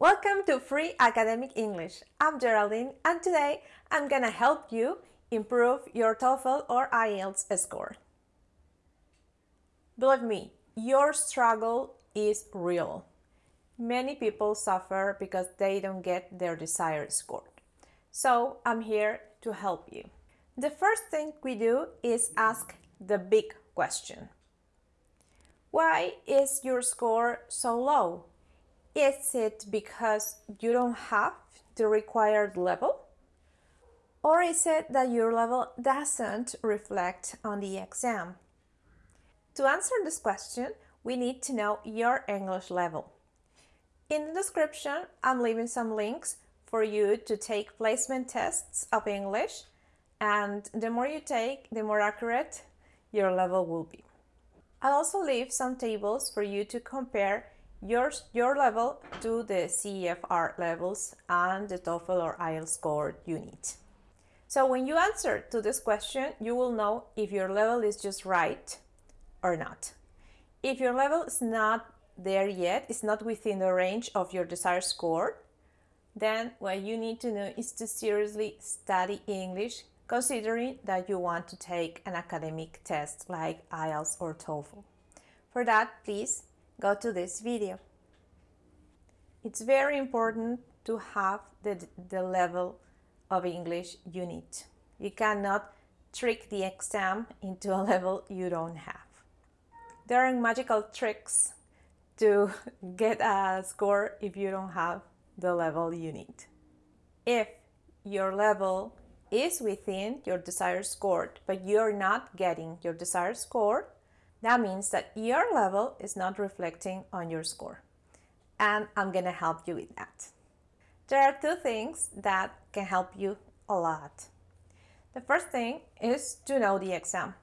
Welcome to Free Academic English. I'm Geraldine and today I'm gonna help you improve your TOEFL or IELTS score. Believe me, your struggle is real. Many people suffer because they don't get their desired score. So I'm here to help you. The first thing we do is ask the big question. Why is your score so low? Is it because you don't have the required level? Or is it that your level doesn't reflect on the exam? To answer this question, we need to know your English level. In the description, I'm leaving some links for you to take placement tests of English and the more you take, the more accurate your level will be. I'll also leave some tables for you to compare your, your level to the CEFR levels and the TOEFL or IELTS score you need. So when you answer to this question, you will know if your level is just right or not. If your level is not there yet, it's not within the range of your desired score, then what you need to know is to seriously study English considering that you want to take an academic test like IELTS or TOEFL. For that, please go to this video. It's very important to have the, the level of English you need. You cannot trick the exam into a level you don't have. There are magical tricks to get a score if you don't have the level you need. If your level is within your desired score, but you're not getting your desired score, that means that your level is not reflecting on your score. And I'm gonna help you with that. There are two things that can help you a lot. The first thing is to know the exam.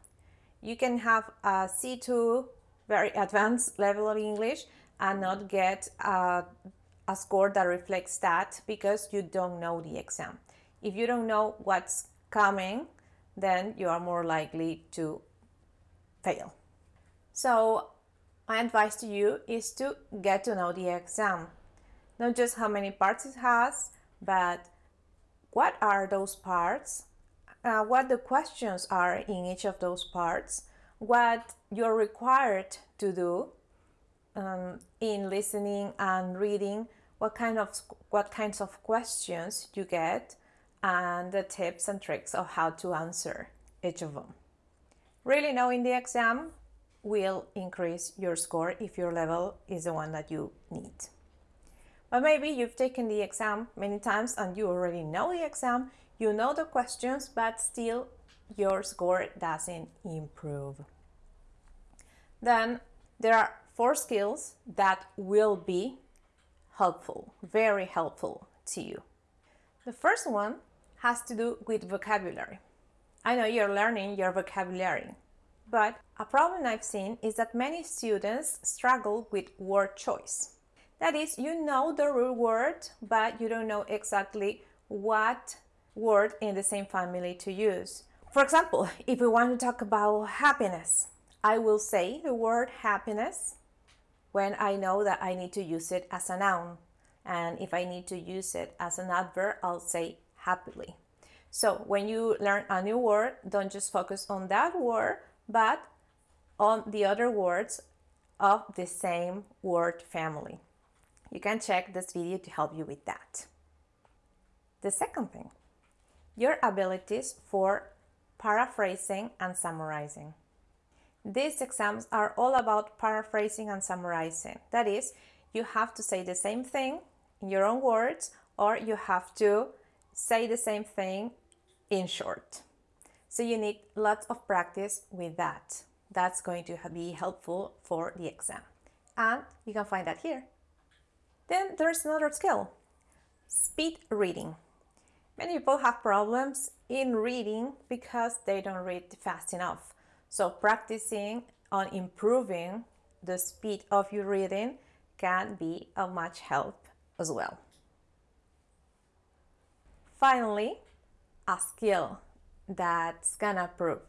You can have a C2 very advanced level of English and not get a, a score that reflects that because you don't know the exam. If you don't know what's coming, then you are more likely to fail. So my advice to you is to get to know the exam. Not just how many parts it has, but what are those parts, uh, what the questions are in each of those parts, what you're required to do um, in listening and reading, what kind of what kinds of questions you get, and the tips and tricks of how to answer each of them. Really knowing the exam will increase your score if your level is the one that you need. But maybe you've taken the exam many times and you already know the exam, you know the questions, but still your score doesn't improve. Then there are four skills that will be helpful, very helpful to you. The first one has to do with vocabulary. I know you're learning your vocabulary, but a problem I've seen is that many students struggle with word choice. That is, you know the real word, but you don't know exactly what word in the same family to use. For example, if we want to talk about happiness, I will say the word happiness when I know that I need to use it as a noun. And if I need to use it as an adverb, I'll say happily. So when you learn a new word, don't just focus on that word, but on the other words of the same word family. You can check this video to help you with that. The second thing, your abilities for paraphrasing and summarizing. These exams are all about paraphrasing and summarizing. That is, you have to say the same thing in your own words or you have to say the same thing in short. So you need lots of practice with that. That's going to be helpful for the exam. And you can find that here. Then there's another skill, speed reading. Many people have problems in reading because they don't read fast enough. So practicing on improving the speed of your reading can be of much help as well. Finally, a skill that's gonna prove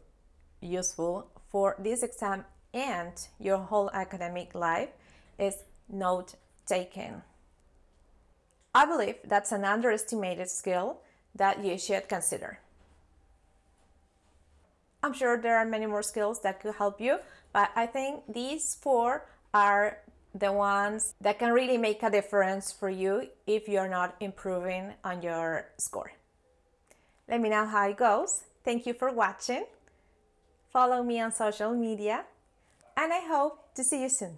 useful for this exam and your whole academic life is note taking. I believe that's an underestimated skill that you should consider. I'm sure there are many more skills that could help you, but I think these four are the ones that can really make a difference for you if you're not improving on your score. Let me know how it goes. Thank you for watching. Follow me on social media and I hope to see you soon.